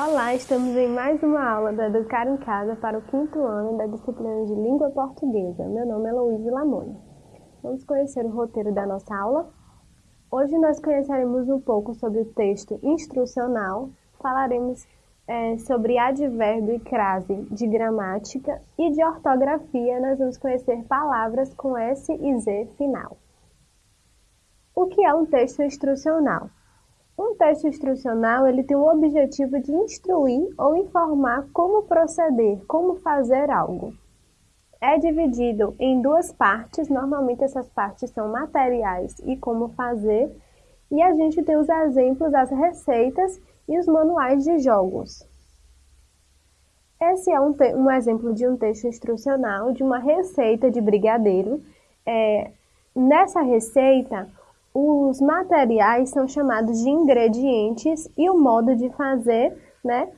Olá, estamos em mais uma aula do Educar em Casa para o quinto ano da disciplina de Língua Portuguesa. Meu nome é Luísa Lamoni. Vamos conhecer o roteiro da nossa aula? Hoje nós conheceremos um pouco sobre o texto instrucional, falaremos é, sobre advérbio e crase de gramática e de ortografia nós vamos conhecer palavras com S e Z final. O que é um texto instrucional? Um texto instrucional ele tem o objetivo de instruir ou informar como proceder, como fazer algo. É dividido em duas partes, normalmente essas partes são materiais e como fazer, e a gente tem os exemplos, as receitas e os manuais de jogos. Esse é um, um exemplo de um texto instrucional de uma receita de brigadeiro. É, nessa receita, os materiais são chamados de ingredientes e o modo de fazer, né?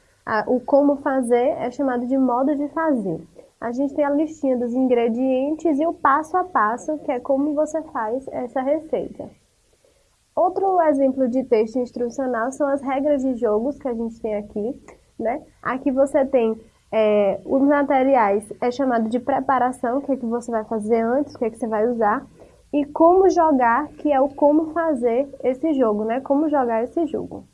O como fazer é chamado de modo de fazer. A gente tem a listinha dos ingredientes e o passo a passo, que é como você faz essa receita. Outro exemplo de texto instrucional são as regras de jogos que a gente tem aqui, né? Aqui você tem é, os materiais, é chamado de preparação, o que, é que você vai fazer antes, o que, é que você vai usar e como jogar, que é o como fazer esse jogo, né? Como jogar esse jogo.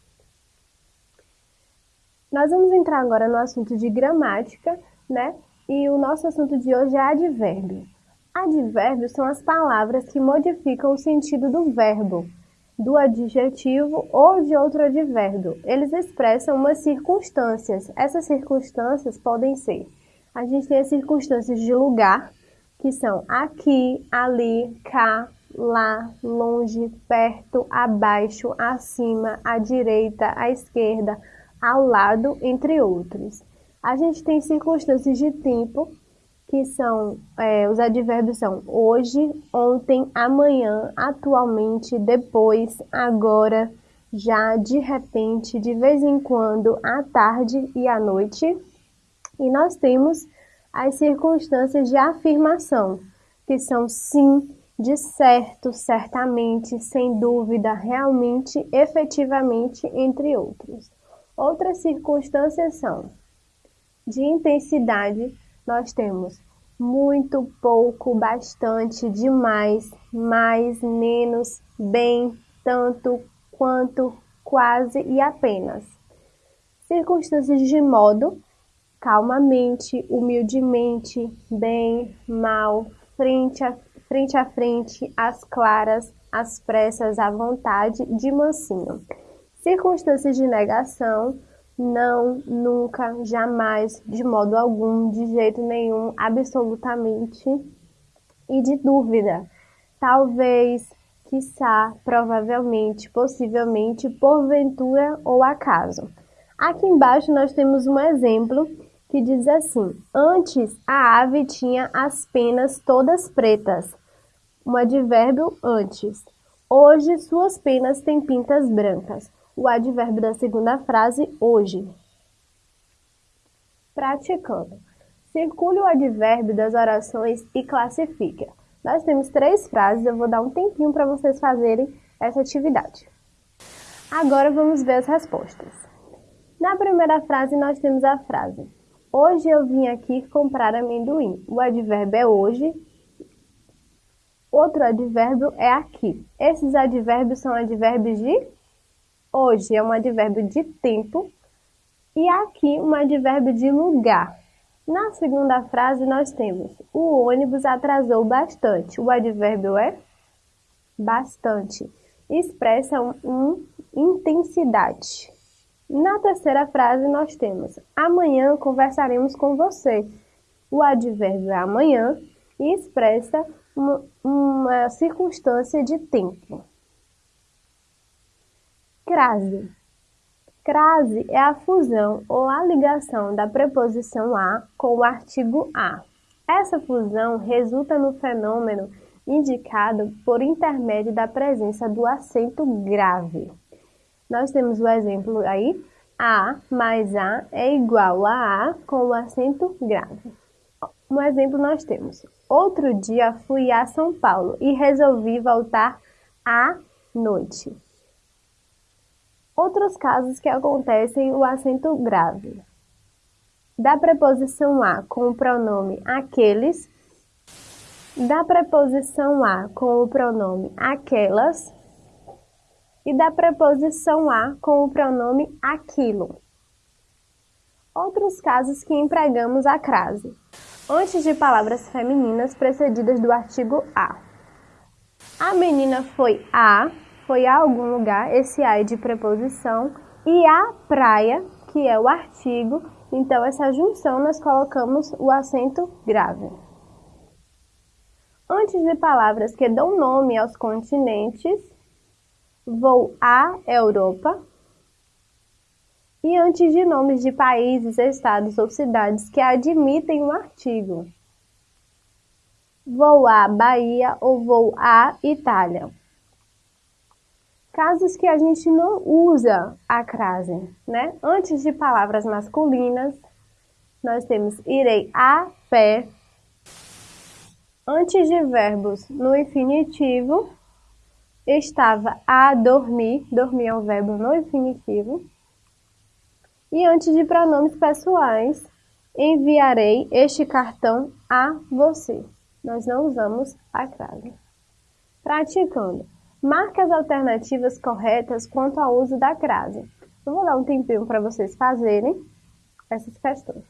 Nós vamos entrar agora no assunto de gramática, né? E o nosso assunto de hoje é advérbio. Advérbios são as palavras que modificam o sentido do verbo, do adjetivo ou de outro advérbio. Eles expressam umas circunstâncias. Essas circunstâncias podem ser: a gente tem as circunstâncias de lugar, que são aqui, ali, cá, lá, longe, perto, abaixo, acima, à direita, à esquerda, ao lado, entre outros. A gente tem circunstâncias de tempo, que são, é, os advérbios são hoje, ontem, amanhã, atualmente, depois, agora, já, de repente, de vez em quando, à tarde e à noite. E nós temos as circunstâncias de afirmação, que são sim, de certo, certamente, sem dúvida, realmente, efetivamente, entre outros. Outras circunstâncias são de intensidade, nós temos muito, pouco, bastante, demais, mais, menos, bem, tanto, quanto, quase e apenas. Circunstâncias de modo, calmamente, humildemente, bem, mal, frente a frente, a frente às claras, às pressas, à vontade, de mansinho. Circunstâncias de negação, não, nunca, jamais, de modo algum, de jeito nenhum, absolutamente. E de dúvida, talvez, quiçá, provavelmente, possivelmente, porventura ou acaso. Aqui embaixo nós temos um exemplo que diz assim: Antes a ave tinha as penas todas pretas. Um advérbio antes. Hoje suas penas têm pintas brancas. O advérbio da segunda frase, hoje. Praticando. Circule o advérbio das orações e classifique. Nós temos três frases, eu vou dar um tempinho para vocês fazerem essa atividade. Agora vamos ver as respostas. Na primeira frase, nós temos a frase Hoje eu vim aqui comprar amendoim. O advérbio é hoje. Outro advérbio é aqui. Esses advérbios são advérbios de hoje, é um advérbio de tempo. E aqui um advérbio de lugar. Na segunda frase nós temos o ônibus atrasou bastante. O advérbio é bastante. Expressa um, um intensidade. Na terceira frase, nós temos amanhã conversaremos com você. O advérbio é amanhã e expressa uma, uma circunstância de tempo. Crase. Crase é a fusão ou a ligação da preposição a com o artigo a. Essa fusão resulta no fenômeno indicado por intermédio da presença do acento grave. Nós temos o exemplo aí, A mais A é igual a A com o acento grave. Um exemplo nós temos, outro dia fui a São Paulo e resolvi voltar à noite. Outros casos que acontecem o acento grave. Da preposição a com o pronome aqueles, da preposição a com o pronome aquelas e da preposição a com o pronome aquilo. Outros casos que empregamos a crase, antes de palavras femininas precedidas do artigo a. A menina foi a, foi a algum lugar, esse a é de preposição, e a praia, que é o artigo, então essa junção nós colocamos o acento grave. Antes de palavras que dão nome aos continentes, vou à Europa, e antes de nomes de países, estados ou cidades que admitem o um artigo. Vou à Bahia ou vou à Itália. Casos que a gente não usa a crase, né? Antes de palavras masculinas, nós temos irei a pé. Antes de verbos no infinitivo, estava a dormir, dormir é um verbo no infinitivo. E antes de pronomes pessoais, enviarei este cartão a você. Nós não usamos a crase. Praticando. Marque as alternativas corretas quanto ao uso da crase. Eu vou dar um tempinho para vocês fazerem essas questões.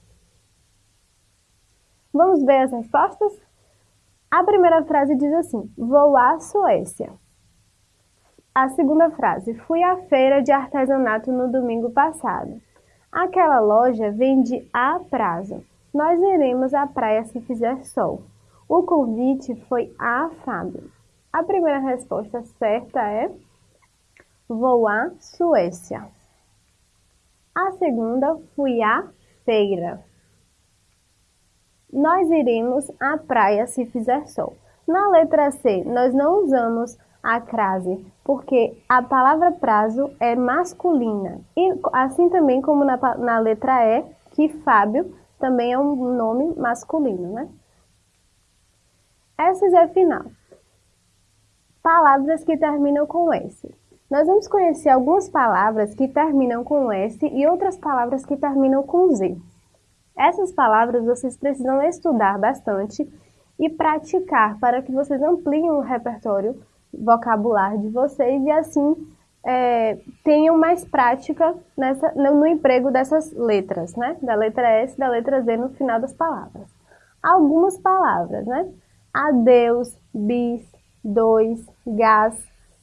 Vamos ver as respostas? A primeira frase diz assim: Vou à Suécia. A segunda frase: Fui à feira de artesanato no domingo passado. Aquela loja vende a prazo. Nós iremos à praia se fizer sol. O convite foi a Fábio. A primeira resposta certa é Vou à Suécia. A segunda, fui à feira. Nós iremos à praia se fizer sol. Na letra C, nós não usamos a crase, porque a palavra prazo é masculina. E assim também como na, na letra E, que Fábio também é um nome masculino, né? Essas é final. Palavras que terminam com S. Nós vamos conhecer algumas palavras que terminam com S e outras palavras que terminam com Z. Essas palavras vocês precisam estudar bastante e praticar para que vocês ampliem o repertório vocabulário de vocês e assim é, tenham mais prática nessa, no, no, emprego dessas letras, né? Da letra S da letra Z no final das palavras. Algumas palavras, né? Adeus, bis, dois, gás,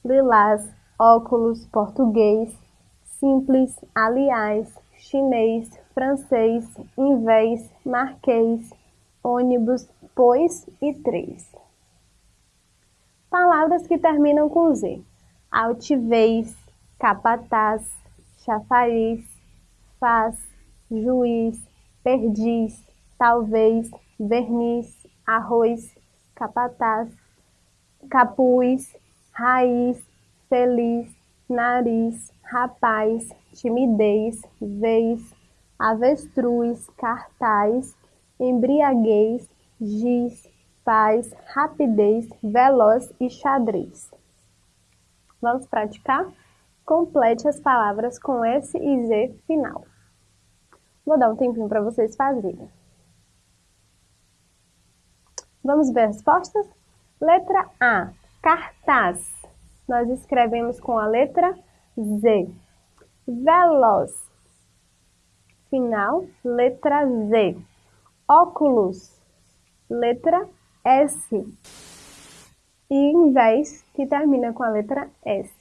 lilás, óculos, português, simples, aliás, chinês, francês, invés, marquês, ônibus, pois e três. Palavras que terminam com Z. Altivez, capataz, chafariz, faz, juiz, perdiz, talvez, verniz, arroz, capataz, capuz, raiz, feliz, nariz, rapaz, timidez, vez, avestruz, cartaz, embriaguez, giz, paz, rapidez, veloz e xadrez. Vamos praticar? Complete as palavras com S e Z final. Vou dar um tempinho para vocês fazerem. Vamos ver as respostas? Letra A, cartaz. Nós escrevemos com a letra Z. Veloz. Final, letra Z. Óculos. Letra S. E invés, que termina com a letra S.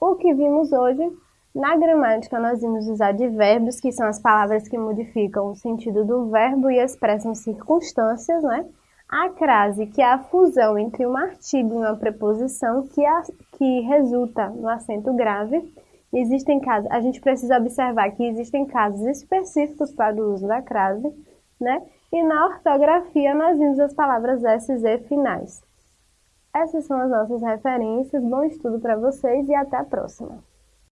O que vimos hoje, na gramática nós vimos os advérbios, que são as palavras que modificam o sentido do verbo e expressam circunstâncias, né? A crase, que é a fusão entre um artigo e uma preposição que, a, que resulta no acento grave. Existem casos, a gente precisa observar que existem casos específicos para o uso da crase, né? E na ortografia nós vimos as palavras S e Z finais. Essas são as nossas referências, bom estudo para vocês e até a próxima!